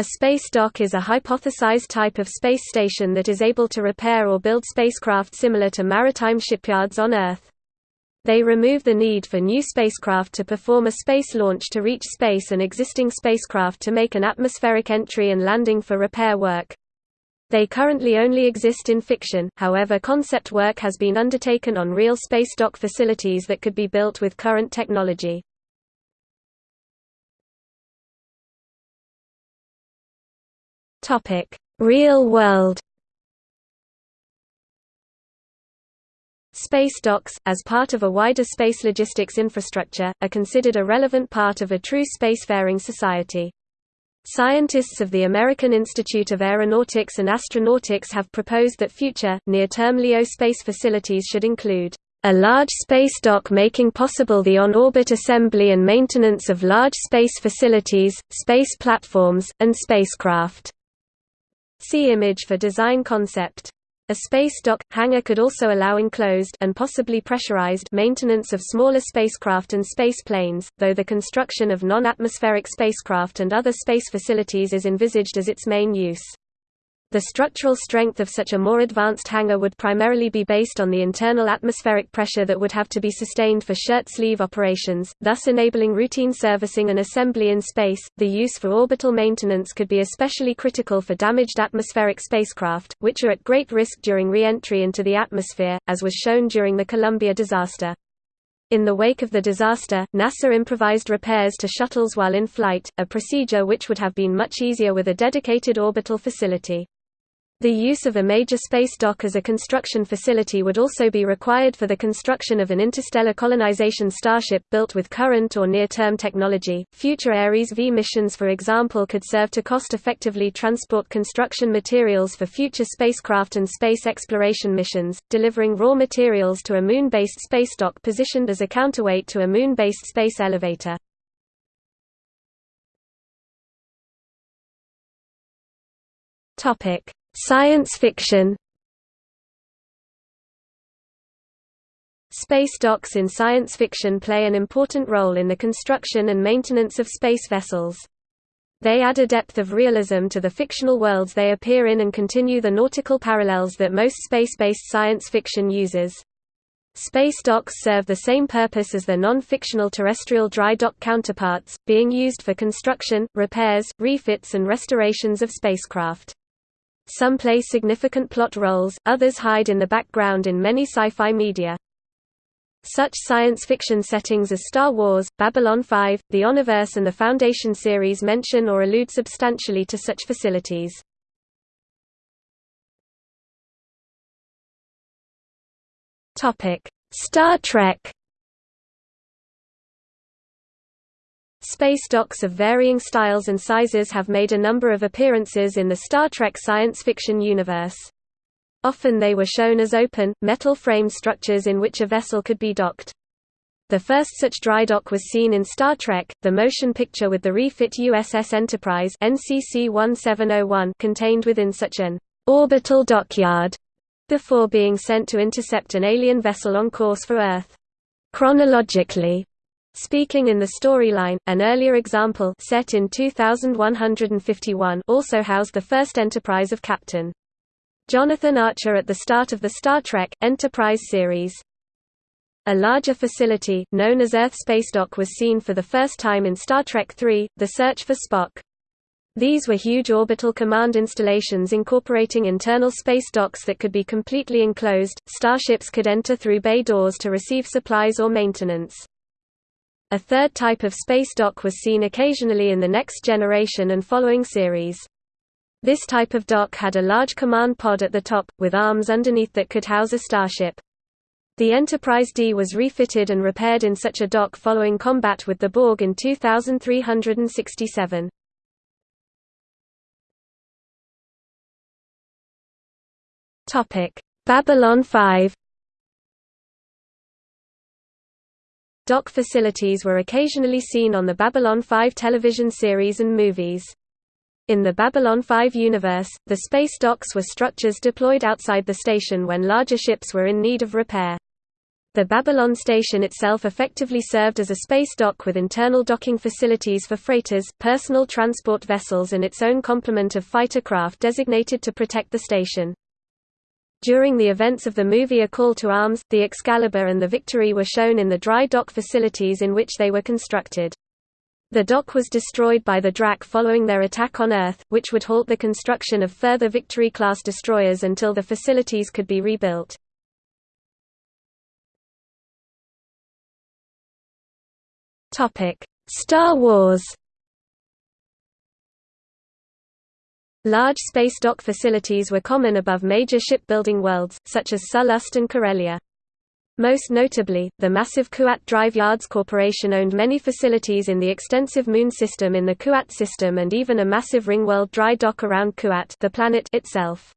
A space dock is a hypothesized type of space station that is able to repair or build spacecraft similar to maritime shipyards on Earth. They remove the need for new spacecraft to perform a space launch to reach space and existing spacecraft to make an atmospheric entry and landing for repair work. They currently only exist in fiction, however concept work has been undertaken on real space dock facilities that could be built with current technology. Topic: Real world. Space docks, as part of a wider space logistics infrastructure, are considered a relevant part of a true spacefaring society. Scientists of the American Institute of Aeronautics and Astronautics have proposed that future, near-term LEO space facilities should include a large space dock making possible the on-orbit assembly and maintenance of large space facilities, space platforms, and spacecraft. See image for design concept. A space dock hangar could also allow enclosed and possibly pressurized maintenance of smaller spacecraft and space planes, though the construction of non-atmospheric spacecraft and other space facilities is envisaged as its main use. The structural strength of such a more advanced hangar would primarily be based on the internal atmospheric pressure that would have to be sustained for shirt sleeve operations, thus enabling routine servicing and assembly in space. The use for orbital maintenance could be especially critical for damaged atmospheric spacecraft, which are at great risk during re entry into the atmosphere, as was shown during the Columbia disaster. In the wake of the disaster, NASA improvised repairs to shuttles while in flight, a procedure which would have been much easier with a dedicated orbital facility. The use of a major space dock as a construction facility would also be required for the construction of an interstellar colonization starship built with current or near-term technology. Future Ares V missions for example could serve to cost-effectively transport construction materials for future spacecraft and space exploration missions, delivering raw materials to a moon-based space dock positioned as a counterweight to a moon-based space elevator. Topic: Science fiction Space docks in science fiction play an important role in the construction and maintenance of space vessels. They add a depth of realism to the fictional worlds they appear in and continue the nautical parallels that most space-based science fiction uses. Space docks serve the same purpose as their non-fictional terrestrial dry dock counterparts, being used for construction, repairs, refits and restorations of spacecraft. Some play significant plot roles, others hide in the background in many sci-fi media. Such science fiction settings as Star Wars, Babylon 5, The Omniverse and the Foundation series mention or allude substantially to such facilities. Star Trek Space docks of varying styles and sizes have made a number of appearances in the Star Trek science fiction universe. Often they were shown as open, metal-framed structures in which a vessel could be docked. The first such dry dock was seen in Star Trek, the motion picture with the refit USS Enterprise NCC 1701 contained within such an orbital dockyard before being sent to intercept an alien vessel on course for Earth. Chronologically, Speaking in the storyline, an earlier example set in 2151 also housed the first Enterprise of Captain Jonathan Archer at the start of the Star Trek Enterprise series. A larger facility, known as Earth Space Dock was seen for the first time in Star Trek III, The Search for Spock. These were huge orbital command installations incorporating internal space docks that could be completely enclosed. Starships could enter through bay doors to receive supplies or maintenance. A third type of space dock was seen occasionally in the Next Generation and following series. This type of dock had a large command pod at the top, with arms underneath that could house a starship. The Enterprise D was refitted and repaired in such a dock following combat with the Borg in 2367. Babylon 5 Dock facilities were occasionally seen on the Babylon 5 television series and movies. In the Babylon 5 universe, the space docks were structures deployed outside the station when larger ships were in need of repair. The Babylon station itself effectively served as a space dock with internal docking facilities for freighters, personal transport vessels and its own complement of fighter craft designated to protect the station. During the events of the movie A Call to Arms, the Excalibur and the Victory were shown in the dry dock facilities in which they were constructed. The dock was destroyed by the Drakh following their attack on Earth, which would halt the construction of further Victory-class destroyers until the facilities could be rebuilt. Star Wars Large space dock facilities were common above major shipbuilding worlds, such as Sullust and Corellia. Most notably, the massive Kuat Drive Yards Corporation owned many facilities in the extensive Moon system in the Kuat system and even a massive ring-world dry dock around Kuat the planet itself.